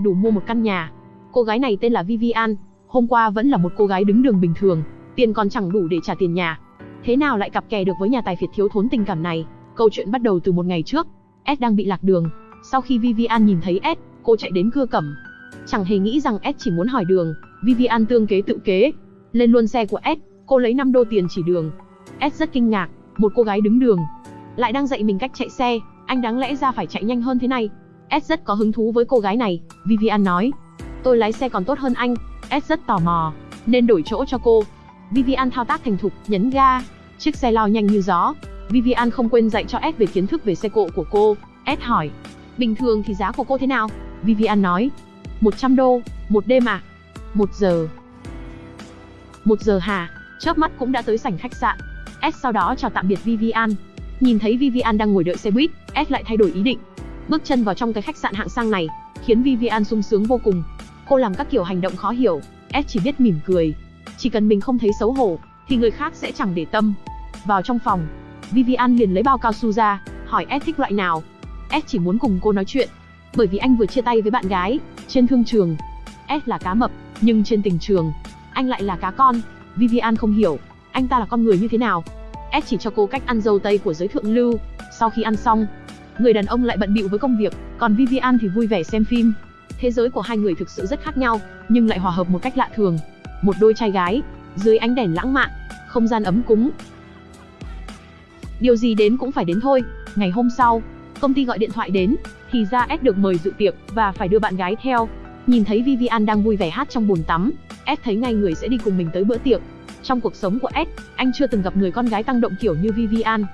đủ mua một căn nhà. Cô gái này tên là Vivian, hôm qua vẫn là một cô gái đứng đường bình thường, tiền còn chẳng đủ để trả tiền nhà. Thế nào lại cặp kè được với nhà tài phiệt thiếu thốn tình cảm này? Câu chuyện bắt đầu từ một ngày trước, S đang bị lạc đường. Sau khi Vivian nhìn thấy S, cô chạy đến cưa cẩm. Chẳng hề nghĩ rằng S chỉ muốn hỏi đường, Vivian tương kế tự kế. Lên luôn xe của S, cô lấy 5 đô tiền chỉ đường. S rất kinh ngạc, một cô gái đứng đường, lại đang dạy mình cách chạy xe, anh đáng lẽ ra phải chạy nhanh hơn thế này. S rất có hứng thú với cô gái này, Vivian nói. Tôi lái xe còn tốt hơn anh, S rất tò mò, nên đổi chỗ cho cô. Vivian thao tác thành thục, nhấn ga, chiếc xe lao nhanh như gió. Vivian không quên dạy cho S về kiến thức về xe cộ của cô. S hỏi, bình thường thì giá của cô thế nào? Vivian nói, 100 đô, một đêm à? Một giờ. Một giờ hả? Chớp mắt cũng đã tới sảnh khách sạn. S sau đó chào tạm biệt Vivian. Nhìn thấy Vivian đang ngồi đợi xe buýt, S lại thay đổi ý định. Bước chân vào trong cái khách sạn hạng sang này, khiến Vivian sung sướng vô cùng. Cô làm các kiểu hành động khó hiểu, S chỉ biết mỉm cười. Chỉ cần mình không thấy xấu hổ, thì người khác sẽ chẳng để tâm. Vào trong phòng, Vivian liền lấy bao cao su ra, hỏi S thích loại nào. S chỉ muốn cùng cô nói chuyện, bởi vì anh vừa chia tay với bạn gái, trên thương trường. S là cá mập, nhưng trên tình trường, anh lại là cá con. Vivian không hiểu, anh ta là con người như thế nào. S chỉ cho cô cách ăn dâu tây của giới thượng lưu. Sau khi ăn xong, người đàn ông lại bận bịu với công việc, còn Vivian thì vui vẻ xem phim. Thế giới của hai người thực sự rất khác nhau, nhưng lại hòa hợp một cách lạ thường. Một đôi trai gái, dưới ánh đèn lãng mạn, không gian ấm cúng. Điều gì đến cũng phải đến thôi. Ngày hôm sau, công ty gọi điện thoại đến, thì ra S được mời dự tiệc và phải đưa bạn gái theo. Nhìn thấy Vivian đang vui vẻ hát trong bồn tắm, S thấy ngay người sẽ đi cùng mình tới bữa tiệc. Trong cuộc sống của S, anh chưa từng gặp người con gái tăng động kiểu như Vivian.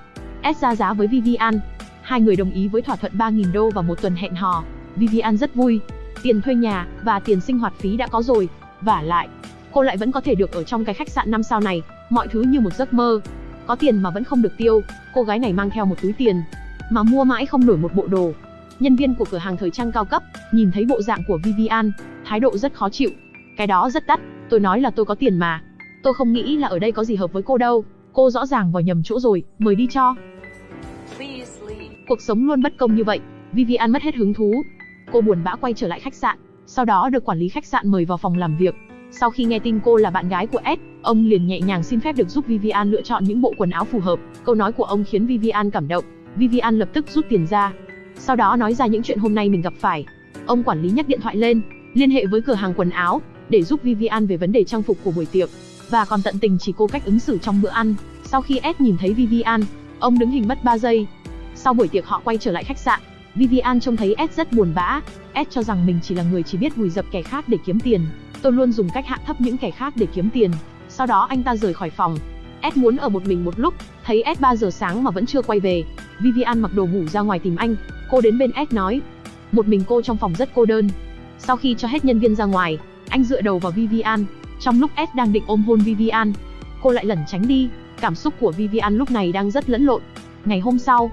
S ra giá với Vivian. Hai người đồng ý với thỏa thuận 3.000 đô và một tuần hẹn hò. Vivian rất vui. Tiền thuê nhà và tiền sinh hoạt phí đã có rồi. Và lại, cô lại vẫn có thể được ở trong cái khách sạn 5 sao này. Mọi thứ như một giấc mơ. Có tiền mà vẫn không được tiêu. Cô gái này mang theo một túi tiền. Mà mua mãi không nổi một bộ đồ. Nhân viên của cửa hàng thời trang cao cấp, nhìn thấy bộ dạng của Vivian, thái độ rất khó chịu. Cái đó rất đắt, tôi nói là tôi có tiền mà, Tôi không nghĩ là ở đây có gì hợp với cô đâu. Cô rõ ràng vào nhầm chỗ rồi, mời đi cho. Cuộc sống luôn bất công như vậy, Vivian mất hết hứng thú. Cô buồn bã quay trở lại khách sạn, sau đó được quản lý khách sạn mời vào phòng làm việc. Sau khi nghe tin cô là bạn gái của Ed, ông liền nhẹ nhàng xin phép được giúp Vivian lựa chọn những bộ quần áo phù hợp. Câu nói của ông khiến Vivian cảm động. Vivian lập tức rút tiền ra. Sau đó nói ra những chuyện hôm nay mình gặp phải. Ông quản lý nhắc điện thoại lên, liên hệ với cửa hàng quần áo để giúp Vivian về vấn đề trang phục của buổi tiệc và còn tận tình chỉ cô cách ứng xử trong bữa ăn. Sau khi Ed nhìn thấy Vivian, ông đứng hình mất 3 giây. Sau buổi tiệc họ quay trở lại khách sạn. Vivian trông thấy Ed rất buồn bã. Ed cho rằng mình chỉ là người chỉ biết vùi dập kẻ khác để kiếm tiền. Tôi luôn dùng cách hạ thấp những kẻ khác để kiếm tiền. Sau đó anh ta rời khỏi phòng. Ed muốn ở một mình một lúc, thấy Ed 3 giờ sáng mà vẫn chưa quay về. Vivian mặc đồ ngủ ra ngoài tìm anh. Cô đến bên Ed nói, một mình cô trong phòng rất cô đơn. Sau khi cho hết nhân viên ra ngoài, anh dựa đầu vào Vivian, trong lúc Ed đang định ôm hôn Vivian, cô lại lẩn tránh đi. Cảm xúc của Vivian lúc này đang rất lẫn lộn. Ngày hôm sau,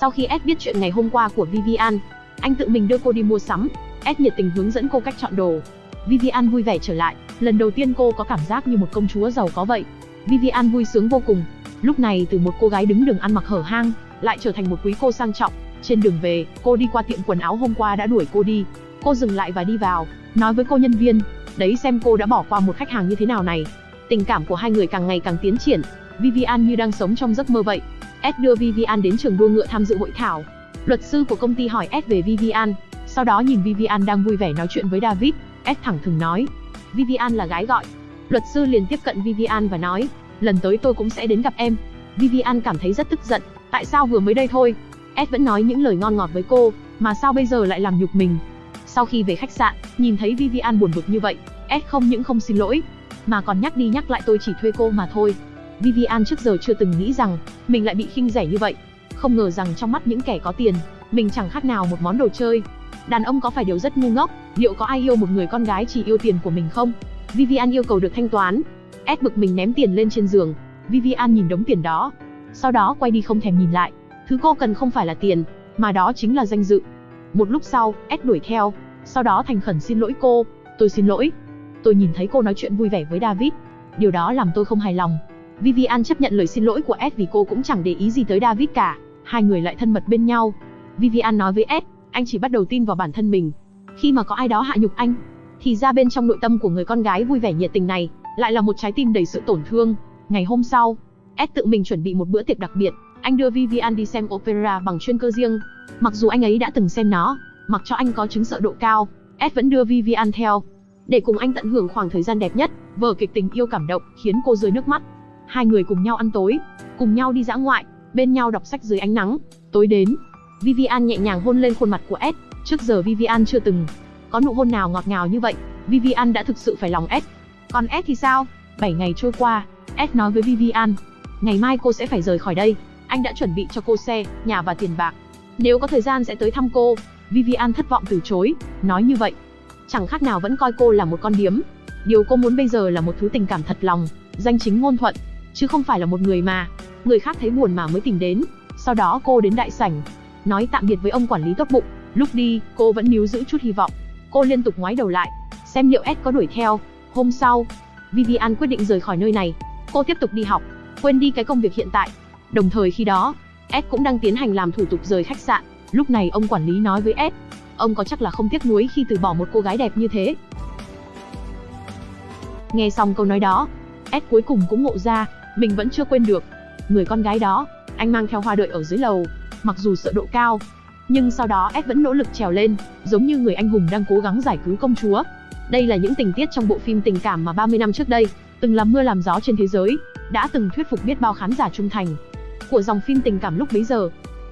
sau khi S biết chuyện ngày hôm qua của Vivian, anh tự mình đưa cô đi mua sắm. S nhiệt tình hướng dẫn cô cách chọn đồ. Vivian vui vẻ trở lại, lần đầu tiên cô có cảm giác như một công chúa giàu có vậy. Vivian vui sướng vô cùng. Lúc này từ một cô gái đứng đường ăn mặc hở hang, lại trở thành một quý cô sang trọng. Trên đường về, cô đi qua tiệm quần áo hôm qua đã đuổi cô đi. Cô dừng lại và đi vào, nói với cô nhân viên, Đấy xem cô đã bỏ qua một khách hàng như thế nào này. Tình cảm của hai người càng ngày càng tiến triển. Vivian như đang sống trong giấc mơ vậy. Ed đưa Vivian đến trường đua ngựa tham dự hội thảo. Luật sư của công ty hỏi Ed về Vivian. Sau đó nhìn Vivian đang vui vẻ nói chuyện với David, Ed thẳng thừng nói. Vivian là gái gọi. Luật sư liền tiếp cận Vivian và nói, lần tới tôi cũng sẽ đến gặp em. Vivian cảm thấy rất tức giận, tại sao vừa mới đây thôi? Ed vẫn nói những lời ngon ngọt với cô, mà sao bây giờ lại làm nhục mình? Sau khi về khách sạn, nhìn thấy Vivian buồn bực như vậy, Ed không những không xin lỗi, mà còn nhắc đi nhắc lại tôi chỉ thuê cô mà thôi. Vivian trước giờ chưa từng nghĩ rằng mình lại bị khinh rẻ như vậy. Không ngờ rằng trong mắt những kẻ có tiền, mình chẳng khác nào một món đồ chơi. Đàn ông có phải điều rất ngu ngốc, liệu có ai yêu một người con gái chỉ yêu tiền của mình không? Vivian yêu cầu được thanh toán. Ed bực mình ném tiền lên trên giường. Vivian nhìn đống tiền đó, sau đó quay đi không thèm nhìn lại. Thứ cô cần không phải là tiền, mà đó chính là danh dự. Một lúc sau, Ed đuổi theo, sau đó thành khẩn xin lỗi cô. Tôi xin lỗi. Tôi nhìn thấy cô nói chuyện vui vẻ với David. Điều đó làm tôi không hài lòng. Vivian chấp nhận lời xin lỗi của Ed vì cô cũng chẳng để ý gì tới David cả. Hai người lại thân mật bên nhau. Vivian nói với Ed, anh chỉ bắt đầu tin vào bản thân mình. Khi mà có ai đó hạ nhục anh, thì ra bên trong nội tâm của người con gái vui vẻ nhiệt tình này, lại là một trái tim đầy sự tổn thương. Ngày hôm sau, Ed tự mình chuẩn bị một bữa tiệc đặc biệt, anh đưa Vivian đi xem opera bằng chuyên cơ riêng. Mặc dù anh ấy đã từng xem nó, mặc cho anh có chứng sợ độ cao, Ed vẫn đưa Vivian theo, để cùng anh tận hưởng khoảng thời gian đẹp nhất. Vở kịch tình yêu cảm động khiến cô rơi nước mắt. Hai người cùng nhau ăn tối, cùng nhau đi dã ngoại, bên nhau đọc sách dưới ánh nắng. Tối đến, Vivian nhẹ nhàng hôn lên khuôn mặt của Ed. Trước giờ Vivian chưa từng có nụ hôn nào ngọt ngào như vậy. Vivian đã thực sự phải lòng Ed. Còn Ed thì sao? 7 ngày trôi qua, Ed nói với Vivian, ngày mai cô sẽ phải rời khỏi đây. Anh đã chuẩn bị cho cô xe, nhà và tiền bạc. Nếu có thời gian sẽ tới thăm cô. Vivian thất vọng từ chối, nói như vậy. Chẳng khác nào vẫn coi cô là một con điếm. Điều cô muốn bây giờ là một thứ tình cảm thật lòng, danh chính ngôn thuận, chứ không phải là một người mà người khác thấy buồn mà mới tìm đến. Sau đó cô đến đại sảnh, nói tạm biệt với ông quản lý tốt bụng. Lúc đi, cô vẫn níu giữ chút hy vọng. Cô liên tục ngoái đầu lại, xem liệu Ed có đuổi theo. Hôm sau, Vivian quyết định rời khỏi nơi này. Cô tiếp tục đi học, quên đi cái công việc hiện tại. Đồng thời khi đó, Ed cũng đang tiến hành làm thủ tục rời khách sạn. Lúc này ông quản lý nói với Ed, ông có chắc là không tiếc nuối khi từ bỏ một cô gái đẹp như thế. Nghe xong câu nói đó, Ed cuối cùng cũng ngộ ra, mình vẫn chưa quên được. Người con gái đó, anh mang theo hoa đợi ở dưới lầu, mặc dù sợ độ cao, nhưng sau đó Ed vẫn nỗ lực trèo lên, giống như người anh hùng đang cố gắng giải cứu công chúa. Đây là những tình tiết trong bộ phim tình cảm mà 30 năm trước đây, từng làm mưa làm gió trên thế giới, đã từng thuyết phục biết bao khán giả trung thành của dòng phim tình cảm lúc bấy giờ.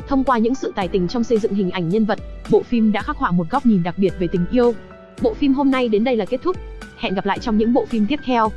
Thông qua những sự tài tình trong xây dựng hình ảnh nhân vật, bộ phim đã khắc họa một góc nhìn đặc biệt về tình yêu. Bộ phim hôm nay đến đây là kết thúc. Hẹn gặp lại trong những bộ phim tiếp theo.